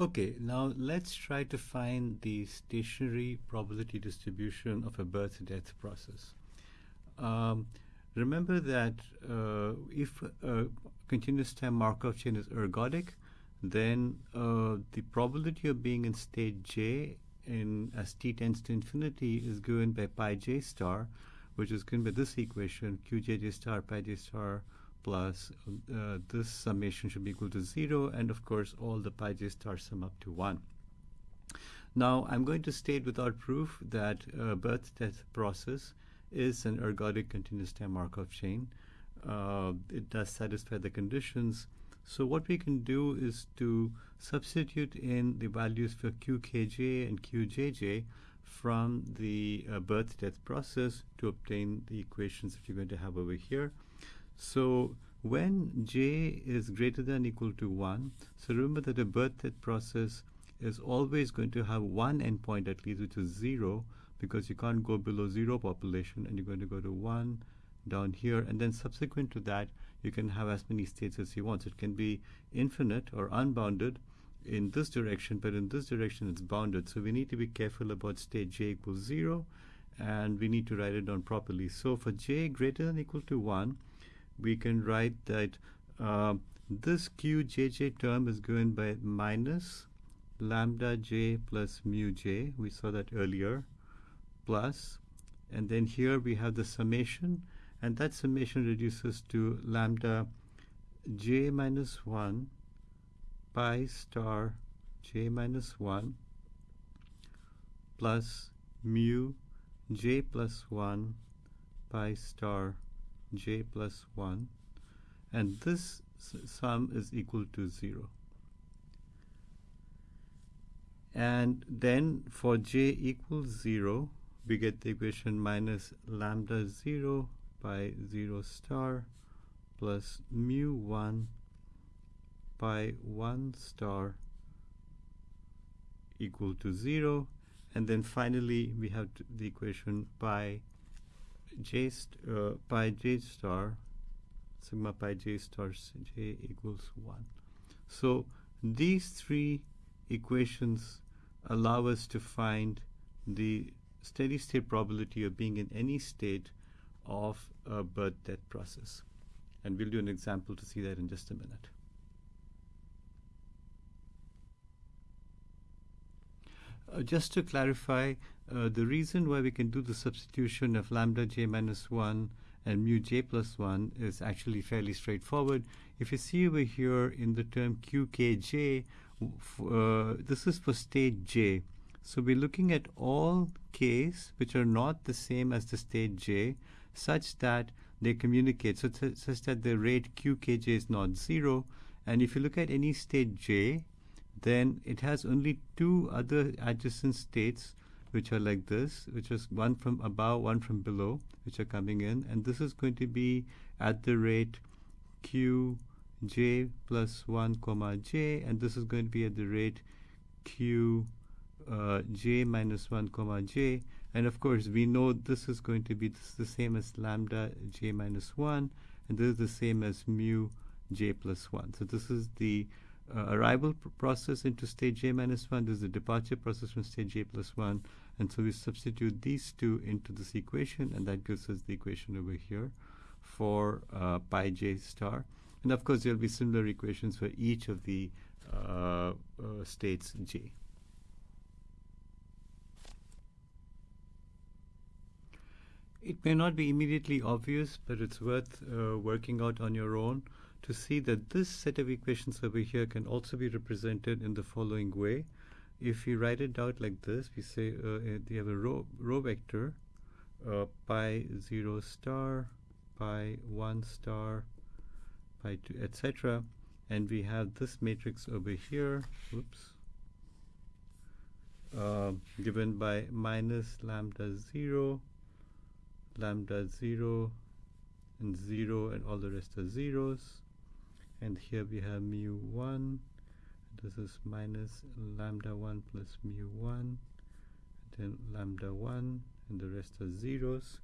Okay, now let's try to find the stationary probability distribution of a birth-death process. Um, remember that uh, if a continuous time Markov chain is ergodic, then uh, the probability of being in state j in as t tends to infinity is given by pi j star, which is given by this equation qjj star pi j star plus uh, this summation should be equal to 0 and of course all the pi j stars sum up to 1. Now I'm going to state without proof that uh, birth-death process is an ergodic continuous time Markov chain. Uh, it does satisfy the conditions. So what we can do is to substitute in the values for qkj and qjj from the uh, birth-death process to obtain the equations that you're going to have over here. So when j is greater than equal to 1, so remember that the birth-death process is always going to have one endpoint at least, which is 0, because you can't go below 0 population, and you're going to go to 1 down here, and then subsequent to that, you can have as many states as you want. So it can be infinite or unbounded in this direction, but in this direction it's bounded. So we need to be careful about state j equals 0, and we need to write it down properly. So for j greater than equal to 1, we can write that uh, this qjj term is given by minus lambda j plus mu j. We saw that earlier. Plus, and then here we have the summation, and that summation reduces to lambda j minus 1 pi star j minus 1 plus mu j plus 1 pi star j plus 1 and this sum is equal to 0 and then for j equals 0 we get the equation minus lambda 0 by 0 star plus mu 1 by 1 star equal to 0 and then finally we have the equation pi j uh, pi j star sigma pi j star j equals 1. So these three equations allow us to find the steady state probability of being in any state of a birth death process. And we'll do an example to see that in just a minute. Just to clarify, uh, the reason why we can do the substitution of lambda j minus 1 and mu j plus 1 is actually fairly straightforward. If you see over here in the term qkj, uh, this is for state j. So we're looking at all k's which are not the same as the state j such that they communicate, so such that the rate qkj is not 0. And if you look at any state j, then it has only two other adjacent states which are like this, which is one from above, one from below, which are coming in. And this is going to be at the rate q j plus 1 comma j, and this is going to be at the rate q uh, j minus 1 comma j. And of course, we know this is going to be the same as lambda j minus 1, and this is the same as mu j plus 1. So this is the uh, arrival pr process into state j minus 1. This is the departure process from state j plus 1. And so we substitute these two into this equation, and that gives us the equation over here for uh, pi j star. And of course, there will be similar equations for each of the uh, uh states j. It may not be immediately obvious, but it's worth uh, working out on your own to see that this set of equations over here can also be represented in the following way. If we write it out like this, we say uh, we uh, have a row, row vector, uh, pi 0 star, pi 1 star, pi 2, etc. And we have this matrix over here, oops, uh, given by minus lambda 0, lambda 0 and 0 and all the rest are zeros and here we have mu 1 this is minus lambda 1 plus mu 1 then lambda 1 and the rest are zeros.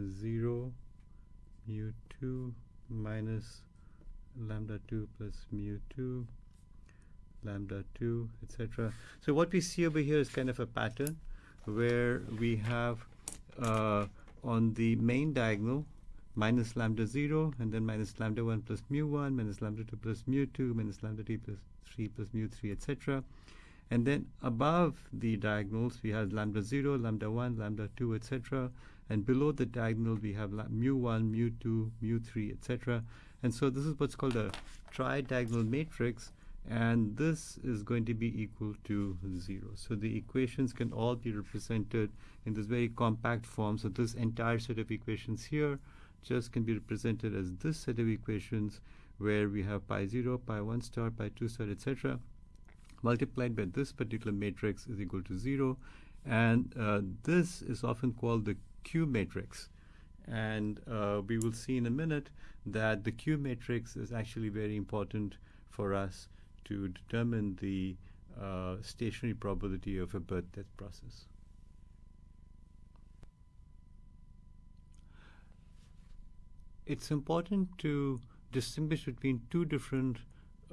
0 mu 2 minus lambda 2 plus mu 2 lambda 2, etc. So what we see over here is kind of a pattern where we have uh, on the main diagonal minus lambda 0 and then minus lambda 1 plus mu 1 minus lambda 2 plus mu 2 minus lambda t plus 3 plus mu 3 etc. And then above the diagonals we have lambda 0, lambda 1, lambda 2 etc. And below the diagonal we have mu 1, mu 2, mu 3 etc. And so this is what's called a tridiagonal matrix and this is going to be equal to 0. So the equations can all be represented in this very compact form. So this entire set of equations here just can be represented as this set of equations where we have pi 0, pi 1 star, pi 2 star, etc. multiplied by this particular matrix is equal to 0. And uh, this is often called the Q matrix. And uh, we will see in a minute that the Q matrix is actually very important for us to determine the uh, stationary probability of a birth-death process. It's important to distinguish between two different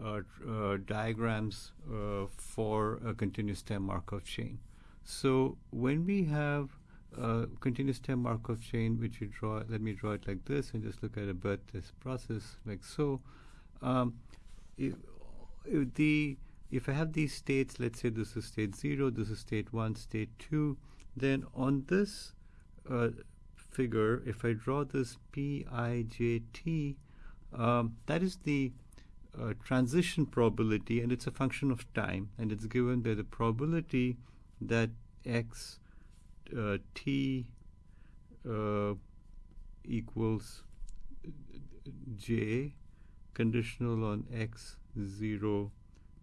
uh, uh, diagrams uh, for a continuous time Markov chain. So when we have a continuous time Markov chain, which you draw, let me draw it like this and just look at a birth-death process like so. Um, if, if the if I have these states, let's say this is state 0, this is state 1, state 2, then on this uh, figure, if I draw this Pijt, um, that is the uh, transition probability, and it's a function of time, and it's given by the probability that x uh, t uh, equals j conditional on x 0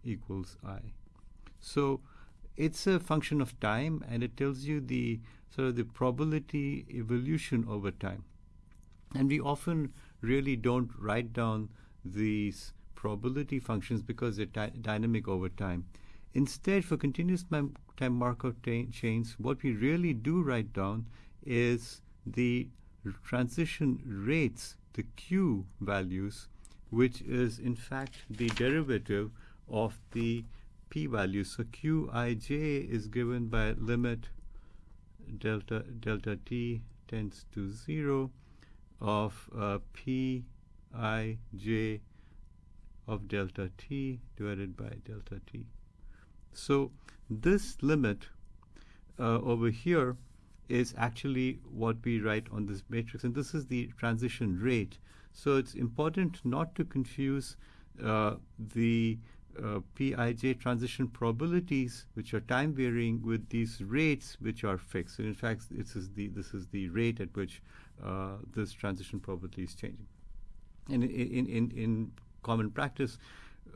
equals i. So it's a function of time and it tells you the sort of the probability evolution over time. And we often really don't write down these probability functions because they're dynamic over time. Instead, for continuous time Markov chains, what we really do write down is the transition rates, the Q values, which is in fact the derivative of the p-value. So qij is given by limit delta delta t tends to 0 of uh, pij of delta t divided by delta t. So this limit uh, over here is actually what we write on this matrix, and this is the transition rate. So it's important not to confuse uh, the uh, Pij transition probabilities, which are time varying, with these rates, which are fixed. And in fact, this is the this is the rate at which uh, this transition probability is changing. And in in in common practice,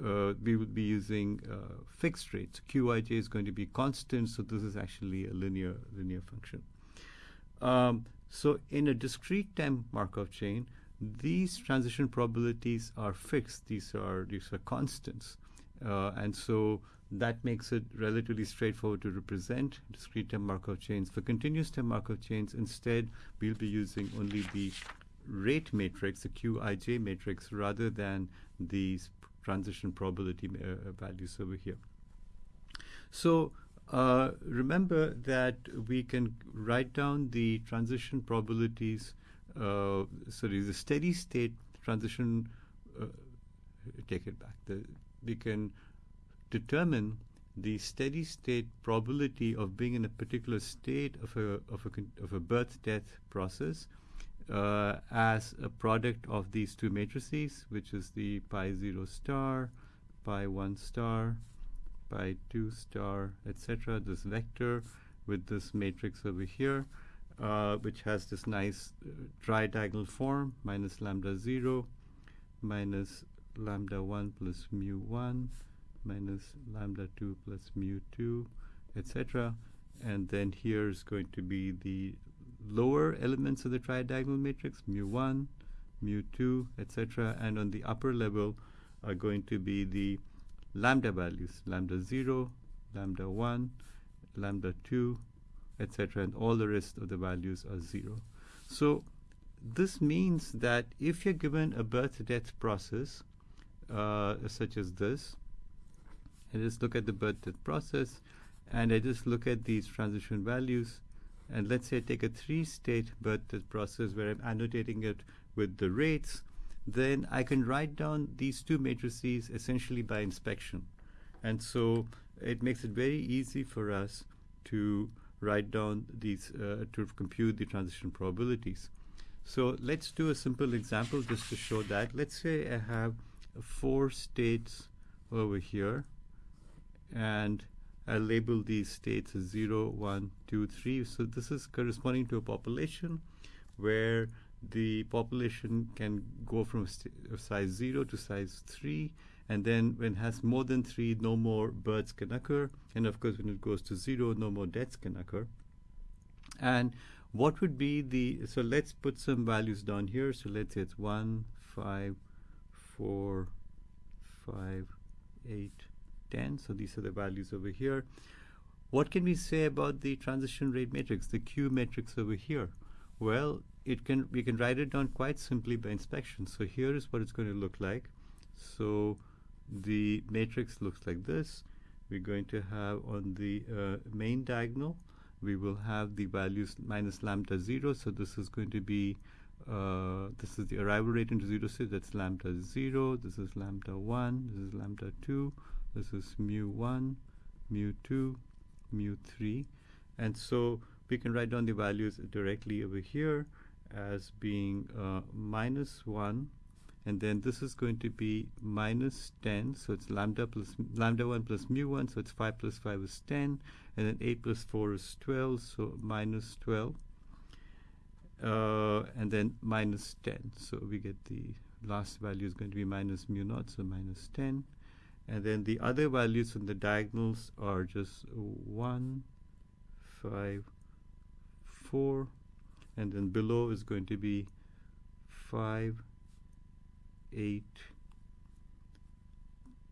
uh, we would be using uh, fixed rates. Qij is going to be constant, so this is actually a linear linear function. Um, so in a discrete time Markov chain, these transition probabilities are fixed. These are these are constants, uh, and so that makes it relatively straightforward to represent discrete time Markov chains. For continuous time Markov chains, instead, we'll be using only the rate matrix, the Qij matrix, rather than these transition probability uh, values over here. So uh, remember that we can write down the transition probabilities, uh, sorry, the steady state transition, uh, take it back, the, we can determine the steady state probability of being in a particular state of a, of a, of a birth-death process uh, as a product of these two matrices, which is the pi 0 star, pi 1 star, pi 2 star, etc. This vector with this matrix over here, uh, which has this nice uh, tridiagonal form, minus lambda 0, minus lambda 1 plus mu 1, minus lambda 2 plus mu 2, etc. And then here is going to be the lower elements of the tridiagonal matrix, mu1, mu2, etc. And on the upper level are going to be the lambda values, lambda 0, lambda 1, lambda 2, etc. And all the rest of the values are 0. So this means that if you're given a birth-death process, uh, such as this, I just look at the birth death process and I just look at these transition values. And let's say I take a three state birth death process where I'm annotating it with the rates, then I can write down these two matrices essentially by inspection. And so it makes it very easy for us to write down these, uh, to compute the transition probabilities. So let's do a simple example just to show that. Let's say I have four states over here. And I label these states as 0, 1, 2, 3. So this is corresponding to a population where the population can go from size 0 to size 3 and then when it has more than 3 no more births can occur. And of course when it goes to 0 no more deaths can occur. And what would be the so let's put some values down here. So let's say it's 1 5 4 5 8 10 so these are the values over here what can we say about the transition rate matrix the q matrix over here well it can we can write it down quite simply by inspection. So here is what it's going to look like. So the matrix looks like this. We're going to have on the uh, main diagonal, we will have the values minus lambda 0. So this is going to be, uh, this is the arrival rate into 0 so that's lambda 0. This is lambda 1. This is lambda 2. This is mu 1, mu 2, mu 3. And so we can write down the values directly over here as being uh, minus 1 and then this is going to be minus 10 so it's lambda plus lambda 1 plus mu 1 so it's 5 plus 5 is 10 and then 8 plus 4 is 12 so minus 12 uh, and then minus 10 so we get the last value is going to be minus mu naught so minus 10 and then the other values from the diagonals are just 1 5 4 and then below is going to be 5 8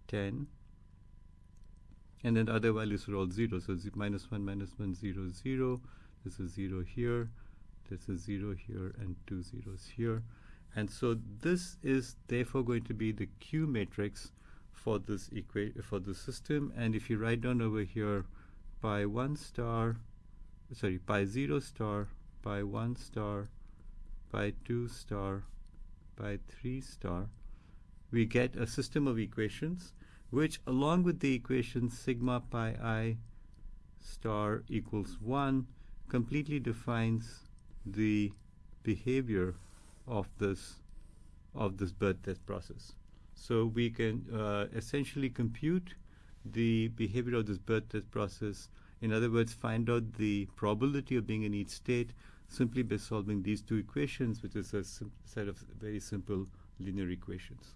10 and then the other values are all 0 so minus 1 minus 1 0 0 this is 0 here this is 0 here and two zeros here. And so this is therefore going to be the Q matrix for this equation for the system. And if you write down over here pi 1 star sorry pi 0 star by 1 star, by 2 star, by 3 star, we get a system of equations which along with the equation sigma pi i star equals 1 completely defines the behavior of this of this birth death process. So we can uh, essentially compute the behavior of this birth death process. In other words, find out the probability of being in each state simply by solving these two equations, which is a set of very simple linear equations.